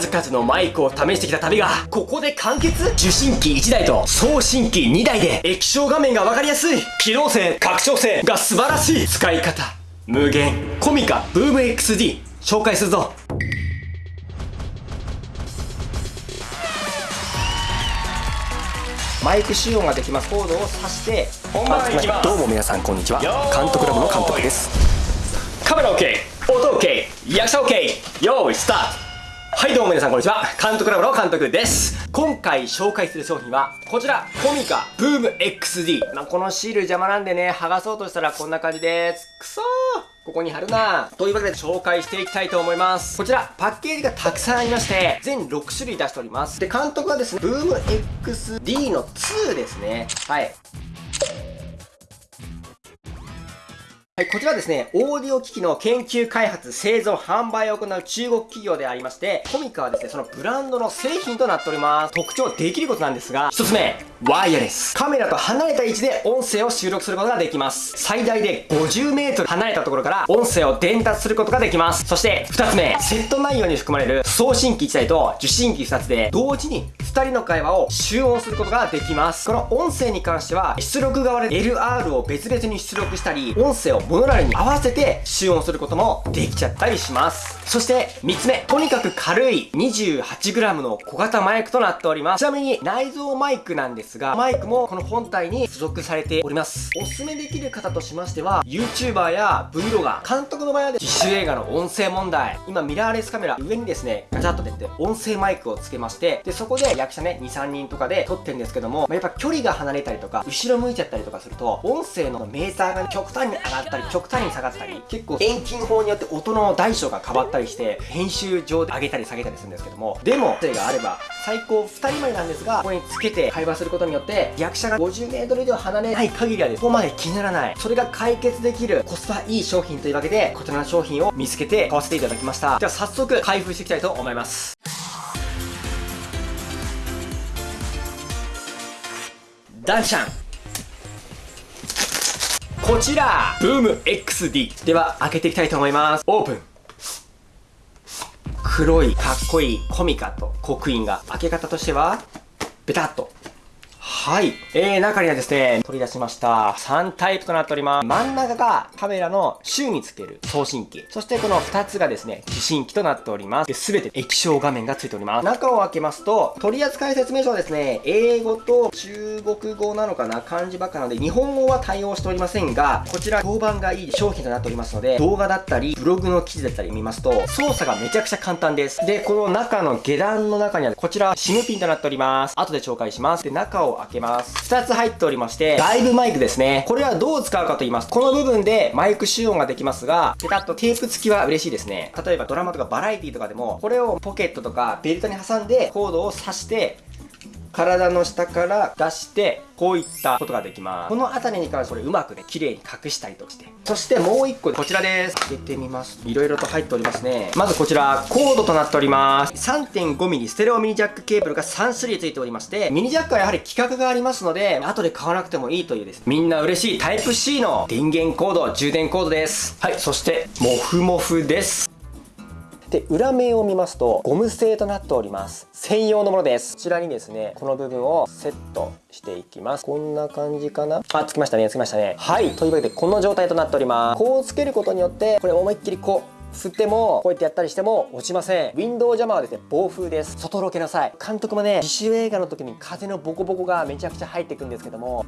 数々のマイクを試してきた旅が、ここで完結？受信機1台と送信機2台で液晶画面がわかりやすい。機能性、拡張性が素晴らしい。使い方。無限。コミカブーム XD 紹介するぞ。マイク使用ができますコードを挿して本番いきます。どうも皆さんこんにちは。監督ラボの監督です。カメラ OK 音 OK 役者 OK 用意スタートはいどうも皆さんこんにちは監督ラボの監督です今回紹介する商品はこちらコミカブーム XD、まあ、このシール邪魔なんでね剥がそうとしたらこんな感じですくそーここに貼るなというわけで紹介していきたいと思います。こちら、パッケージがたくさんありまして、全6種類出しております。で、監督はですね、ブーム XD の2ですね。はい。はい、こちらですね、オーディオ機器の研究開発、製造、販売を行う中国企業でありまして、コミカはですね、そのブランドの製品となっております。特徴、できることなんですが、一つ目、ワイヤレス。カメラと離れた位置で音声を収録することができます。最大で50メートル離れたところから音声を伝達することができます。そして、二つ目、セット内容に含まれる送信機1台と受信機2つで同時に2人の会話を集音することができます。この音声に関しては、出力側で LR を別々に出力したり、音声をモノラルに合わせて集音することもできちゃったりします。そして3つ目、とにかく軽い 28g の小型マイクとなっております。ちなみに内蔵マイクなんですが、マイクもこの本体に付属されております。おすすめできる方としましては、YouTuber や Vlogger、監督の場合は自主映画の音声問題。今ミラーレスカメラ上にですね、ガチャッと出て音声マイクをつけまして、で、そこで役者ね、2、3人とかで撮ってるんですけども、まあ、やっぱ距離が離れたりとか、後ろ向いちゃったりとかすると、音声のメーターが極端に上がったり、極端に下がったり、結構遠近法によって音の大小が変わったりして、編集上で上げたり下げたりするんですけども、でも、声があれば、最高2人までなんですが、ここにつけて会話することによって、役者が 50m 以上離れない限りはです、ここまで気にならない。それが解決できるコスパいい商品というわけで、こちらの商品を見つけて買わせていただきました。では早速開封していきたいと思います。ダンシャンこちら。ブーム XD では開けていきたいと思います。オープン。黒いかっこいいコミカと刻印が。開け方としてはベタっとはい。えー、中にはですね、取り出しました。3タイプとなっております。真ん中がカメラの周につける送信機。そしてこの2つがですね、受信機となっております。すべて液晶画面がついております。中を開けますと、取扱説明書はですね、英語と中国語なのかな漢字ばっかなので、日本語は対応しておりませんが、こちら評判がいい商品となっておりますので、動画だったり、ブログの記事だったり見ますと、操作がめちゃくちゃ簡単です。で、この中の下段の中には、こちら、シムピンとなっております。後で紹介します。で、中を開けます。2つ入っておりまして、ライブマイクですね。これはどう使うかと言いますと、この部分でマイク集音ができますが、ペタッとテープ付きは嬉しいですね。例えばドラマとかバラエティとかでも、これをポケットとかベルトに挟んでコードを挿して体の下から出して、こういったことができます。この辺りに関してこれうまくね、綺麗に隠したりとして。そしてもう一個、こちらです。開けてみます。いろいろと入っておりますね。まずこちら、コードとなっております。3.5mm ステレオミニジャックケーブルが3種類ついておりまして、ミニジャックはやはり規格がありますので、後で買わなくてもいいというです。みんな嬉しいタイプ C の電源コード、充電コードです。はい、そして、モフモフです。で裏面を見ますとゴム製となっております。専用のものです。こちらにですねこの部分をセットしていきます。こんな感じかな？あつきましたね。つきましたね。はい。というわけでこの状態となっております。こうつけることによってこれ思いっきりこう振ってもこうやってやったりしても落ちません。ウィンドウジャマーはですね暴風です。外ロケなさい監督もね自主映画の時に風のボコボコがめちゃくちゃ入ってくんですけども。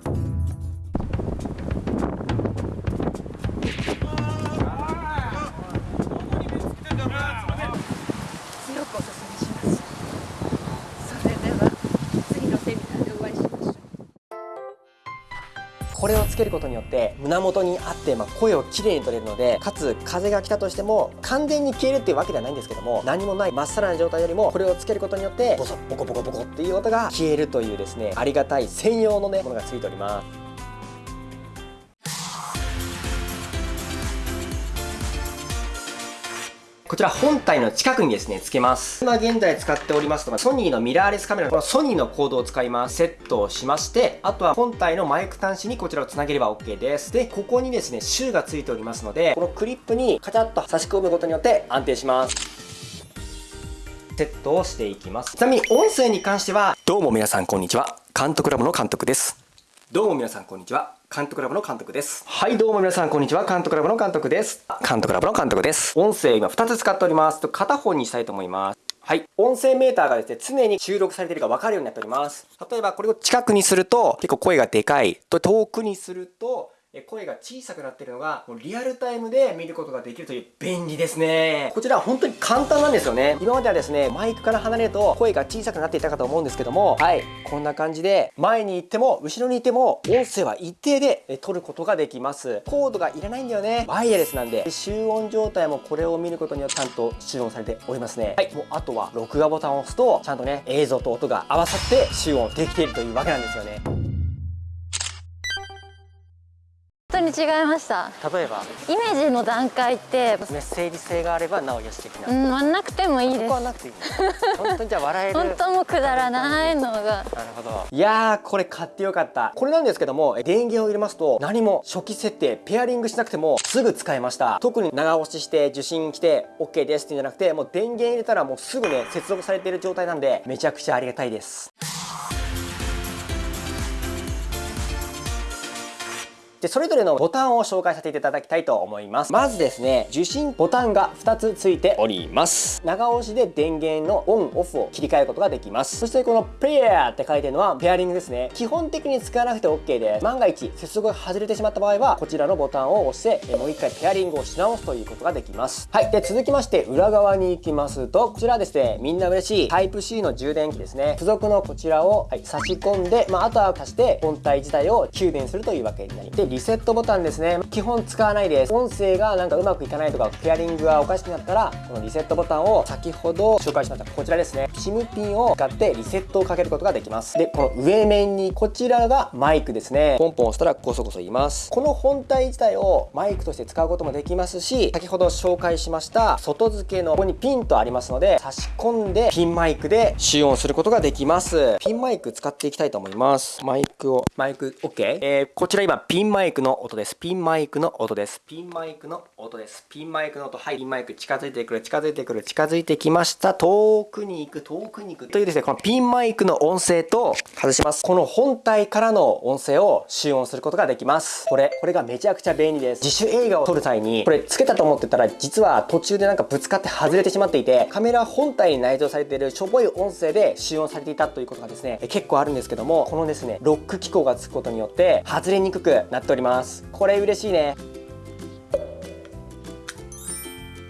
れをつけることによって胸元にあって、まあ、声をきれいに取れるのでかつ風が来たとしても完全に消えるっていうわけではないんですけども何もないまっさらな状態よりもこれをつけることによってボソボコボコボコっていう音が消えるというですねありがたい専用のねものがついております。こちら本体の近くにですね、つけます。今現在使っておりますのが、ソニーのミラーレスカメラ、このソニーのコードを使います。セットをしまして、あとは本体のマイク端子にこちらをつなげれば OK です。で、ここにですね、シューがついておりますので、このクリップにカチャッと差し込むことによって安定します。セットをしていきますちなみに音声に関してはどうも皆さんこんにちは監督ラボの監督ですどうも皆さんこんにちは監督ラボの監督ですはいどうも皆さんこんにちは監督ラボの監督です監督ラボの監督です音声今2つ使っておりますと片方にしたいと思いますはい。音声メーターがですね、常に収録されているか分かるようになっております。例えば、これを近くにすると、結構声がでかい。と、遠くにすると、声が小さくなってるのがリアルタイムで見ることができるという便利ですね。こちらは本当に簡単なんですよね。今まではですねマイクから離れると声が小さくなっていたかと思うんですけどもはいこんな感じで前に行っても後ろにいても音声は一定で撮ることができます。コードがいらないんだよね。ワイヤレスなんで集音状態もこれを見ることによってちゃんと集音されておりますね。はいもうあとは録画ボタンを押すとちゃんとね映像と音が合わさって集音できているというわけなんですよね。当に違いました。例えば？イメージの段階って。メッセージ性があればなおよし的な。うん割んなくてもいいです。ここはなくていい。本当にじゃあ笑える。本当もくだらないのが。なるほど。いやこれ買ってよかった。これなんですけども電源を入れますと何も初期設定ペアリングしなくてもすぐ使えました。特に長押しして受信来て OK ですっていうんじゃなくてもう電源入れたらもうすぐね接続されている状態なんでめちゃくちゃありがたいですで、それぞれのボタンを紹介させていただきたいと思います。まずですね、受信ボタンが2つついております。長押しで電源のオン、オフを切り替えることができます。そしてこのペアって書いてるのはペアリングですね。基本的に使わなくて OK で。万が一接続が外れてしまった場合は、こちらのボタンを押して、もう一回ペアリングをし直すということができます。はい。で、続きまして裏側に行きますと、こちらですね、みんな嬉しい Type-C の充電器ですね。付属のこちらを、はい、差し込んで、まあ、あとは足して本体自体を給電するというわけになりでリセットボタンですね。基本使わないです。音声がなんかうまくいかないとかペアリングがおかしくなったらこのリセットボタンを先ほど紹介しましたこちらですね。SIM ピンを使ってリセットをかけることができます。でこの上面にこちらがマイクですね。ポンポン押したらコソコソ言います。この本体自体をマイクとして使うこともできますし先ほど紹介しました外付けのここにピンとありますので差し込んでピンマイクで集音することができます。ピンマイク使っていきたいと思います。マイクをマイク OK、えー、こちら今ピンマイクマイクの音です。ピンマイクの音です。ピンマイクの音です。ピンマイクの音。はい。ピンマイク近づいてくる。近づいてくる。近づいてきました。遠くに行く。遠くに行くというですねこのピンマイクの音声と外します。この本体からの音声を集音することができます。これこれがめちゃくちゃ便利です。自主映画を撮る際にこれつけたと思ってたら実は途中でなんかぶつかって外れてしまっていてカメラ本体に内蔵されているしょぼい音声で集音されていたということがですね結構あるんですけどもこのですねロック機構がつくことによって外れにくくなっております。これ嬉しいね。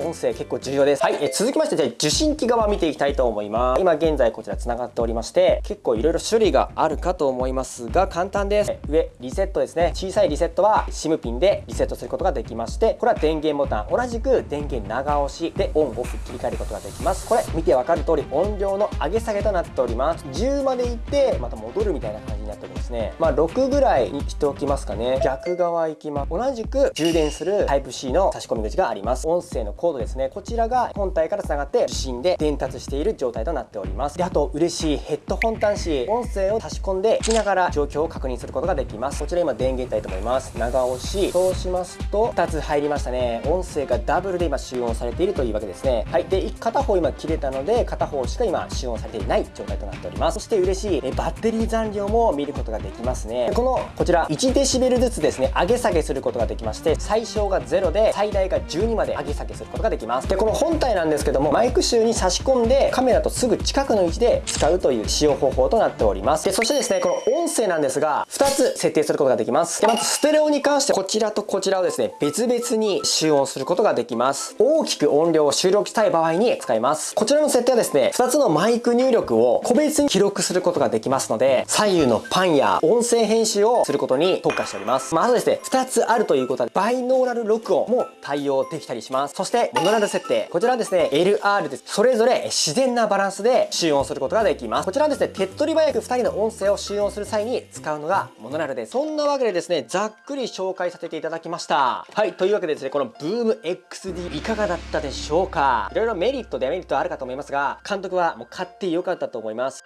音声結構重要です。はい、え続きましてじゃあ受信機側見ていきたいと思います。今現在こちら繋がっておりまして、結構いろいろ種類があるかと思いますが、簡単です。上、リセットですね。小さいリセットは SIM ピンでリセットすることができまして、これは電源ボタン、同じく電源長押しでオンオフ切り替えることができます。これ見てわかる通り音量の上げ下げとなっております。10までいって、また戻るみたいな感じになっておりますね。まあ6ぐらいにしておきますかね。逆側行きます。同じく充電する Type-C の差し込み口があります。音声のコードですね。こちらが本体からつながって受信で伝達している状態となっております。であと嬉しいヘッドホン端子音声を差し込んで聞きながら状況を確認することができます。こちら今電源いと思います。長押し。そうしますと2つ入りましたね。音声がダブルで今集音されているというわけですね。はい。で片方今切れたので片方しか今集音されていない状態となっております。そして嬉しいえバッテリー残量も見ることができますね。このこちら1デシベルずつですね。上げ下げすることができまして最小が0で最大が12まで上げ下げすることことができます。でこの本体なんですけどもマイク集に差し込んでカメラとすぐ近くの位置で使うという使用方法となっております。でそしてですねこの音声なんですが2つ設定することができます。でまずステレオに関してこちらとこちらをですね別々に集音することができます。大きく音量を収録したい場合に使います。こちらの設定はですね2つのマイク入力を個別に記録することができますので左右のパンや音声編集をすることに特化しております。まずですね2つあるということでバイノーラル録音も対応できたりします。そしてモノラル設定。こちらですね LR です。それぞれ自然なバランスで集音することができます。こちらはですね手っ取り早く2人の音声を集音する際に使うのがモノラルです。そんなわけでですねざっくり紹介させていただきました。はいというわけでですねこの BoomXD いかがだったでしょうか？いろいろメリットデメリットあるかと思いますが監督はもう買ってよかったと思います。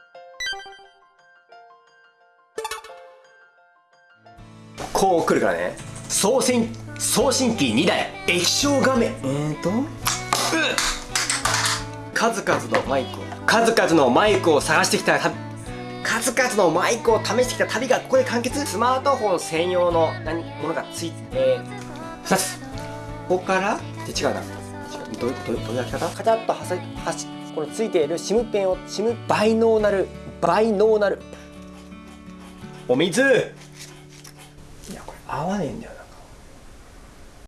こう来るからね。送信送信機2台液晶画面。えーと？数々のマイクを数々のマイクを探してきたた数々のマイクを試してきた旅がここで完結。スマートフォン専用の何ものがついて2つ。ここから？で違うな。違うどうどうどういう開き方？カチャッとはさはしこのついているシムペンをシムバイノーナルバイノーナル。お水。いやこれ合わねえんだよ